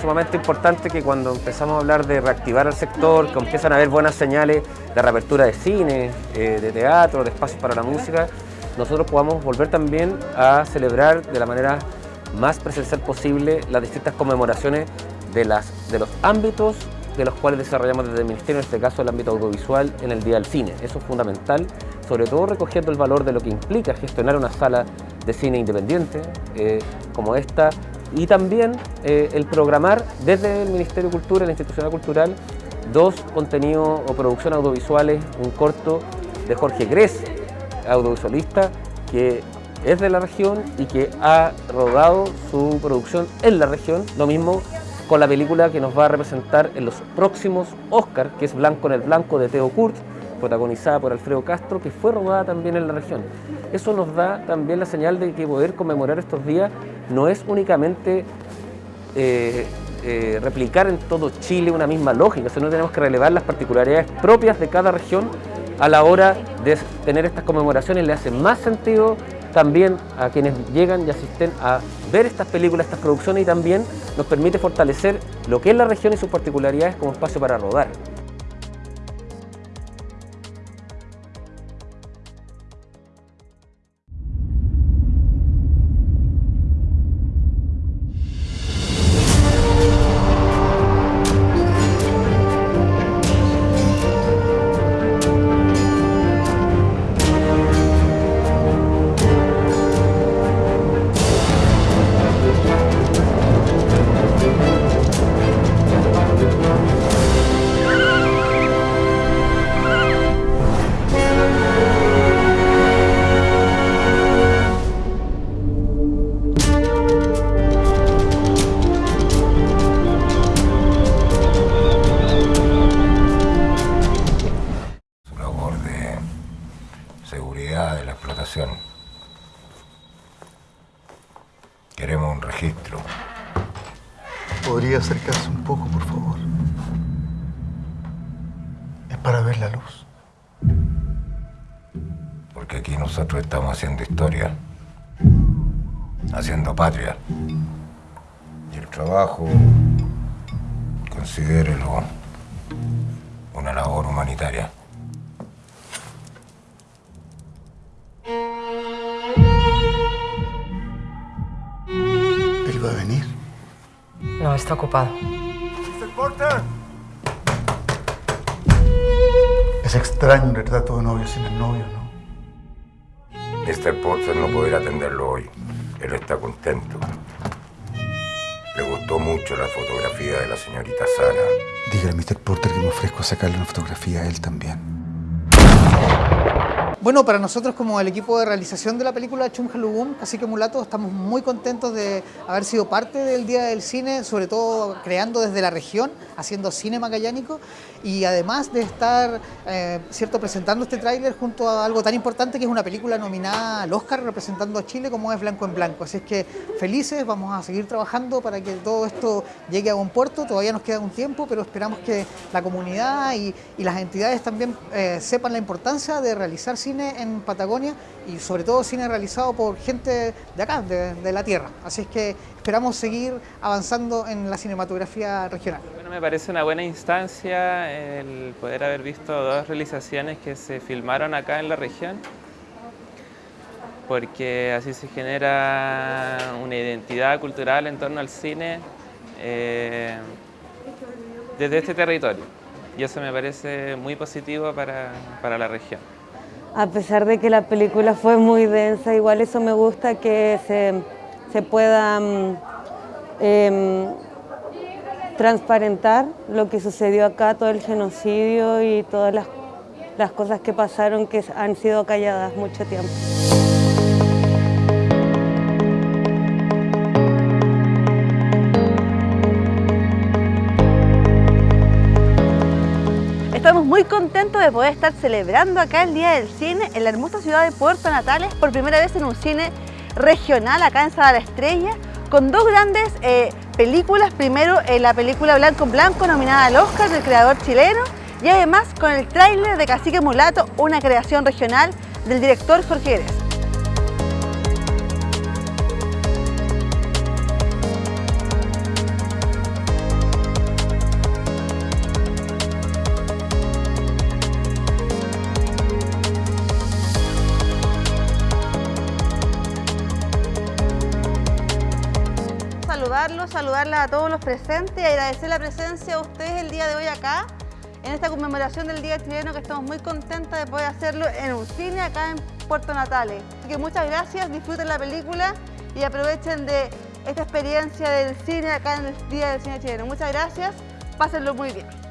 sumamente importante que cuando empezamos a hablar de reactivar el sector, que empiezan a haber buenas señales de reapertura de cine, eh, de teatro, de espacios para la música, nosotros podamos volver también a celebrar de la manera más presencial posible las distintas conmemoraciones de los ámbitos de los cuales desarrollamos desde el Ministerio, en este caso el ámbito audiovisual, en el Día del Cine. Eso es fundamental, sobre todo recogiendo el valor de lo que implica gestionar una sala de cine independiente eh, como esta y también eh, el programar desde el Ministerio de Cultura, la institución cultural, dos contenidos o producciones audiovisuales, un corto de Jorge Gres, audiovisualista, que es de la región y que ha rodado su producción en la región, lo mismo con la película que nos va a representar en los próximos Oscar, que es Blanco en el Blanco de Teo Kurt, protagonizada por Alfredo Castro, que fue rodada también en la región. Eso nos da también la señal de que poder conmemorar estos días no es únicamente eh, eh, replicar en todo Chile una misma lógica, sino tenemos que relevar las particularidades propias de cada región a la hora de tener estas conmemoraciones, le hace más sentido también a quienes llegan y asisten a ver estas películas, estas producciones y también nos permite fortalecer lo que es la región y sus particularidades como espacio para rodar. Seguridad de la explotación. Queremos un registro. ¿Podría acercarse un poco, por favor? Es para ver la luz. Porque aquí nosotros estamos haciendo historia, haciendo patria. Y el trabajo, considérelo una labor humanitaria. Está ocupado. ¡Mr. Porter! Es extraño un retrato de novio sin el novio, ¿no? Mr. Porter no podrá atenderlo hoy. Él está contento. Le gustó mucho la fotografía de la señorita Sara. Dígale a Mr. Porter que me ofrezco a sacarle una fotografía a él también. Bueno, para nosotros como el equipo de realización de la película Chunjalugum, Cacique Mulato, estamos muy contentos de haber sido parte del Día del Cine, sobre todo creando desde la región, haciendo cine magallánico y además de estar eh, cierto, presentando este tráiler junto a algo tan importante que es una película nominada al Oscar representando a Chile como es Blanco en Blanco. Así es que felices, vamos a seguir trabajando para que todo esto llegue a buen puerto, todavía nos queda un tiempo, pero esperamos que la comunidad y, y las entidades también eh, sepan la importancia de realizar cine en Patagonia y sobre todo cine realizado por gente de acá, de, la tierra. Así es que esperamos seguir avanzando en la cinematografía regional. Me parece una buena instancia el poder haber visto dos realizaciones que se filmaron acá en la región porque así se genera una identidad cultural en torno al cine eh, desde este territorio y eso me parece muy positivo para, para la región. A pesar de que la película fue muy densa, igual eso me gusta que se, pueda mm, em, transparentar lo que sucedió acá, todo el genocidio y todas las, las cosas que pasaron que han sido calladas mucho tiempo. Muy contentos de poder estar celebrando acá el Día del Cine en la hermosa ciudad de Puerto Natales por primera vez en un cine regional acá en Sala la Estrella con dos grandes eh, películas, primero eh, la película Blanco en Blanco nominada al Oscar del creador chileno y además con el tráiler de Cacique Mulato, una creación regional del director Jorge Gres. saludarles a todos los presentes y agradecer la presencia de ustedes el día de hoy acá, en esta conmemoración del Día Chileno, que estamos muy contentos de poder hacerlo en un cine acá en Puerto Natales. Así que muchas gracias, disfruten la película y aprovechen de esta experiencia del cine acá en el Día del Cine Chileno. Muchas gracias, pásenlo muy bien.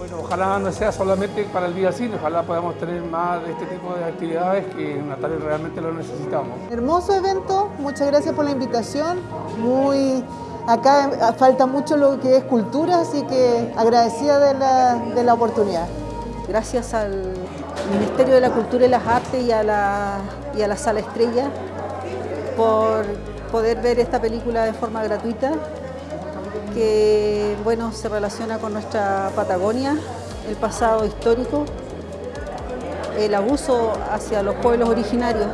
Bueno, ojalá no sea solamente para el día cine, ojalá podamos tener más de este tipo de actividades que en Natales realmente lo necesitamos. Hermoso evento, muchas gracias por la invitación. Muy acá falta mucho lo que es cultura, así que agradecida de la, de la oportunidad. Gracias al Ministerio de la Cultura y las Artes y a la, y a la Sala Estrella por poder ver esta película de forma gratuita que bueno, se relaciona con nuestra Patagonia, el pasado histórico, el abuso hacia los pueblos originarios.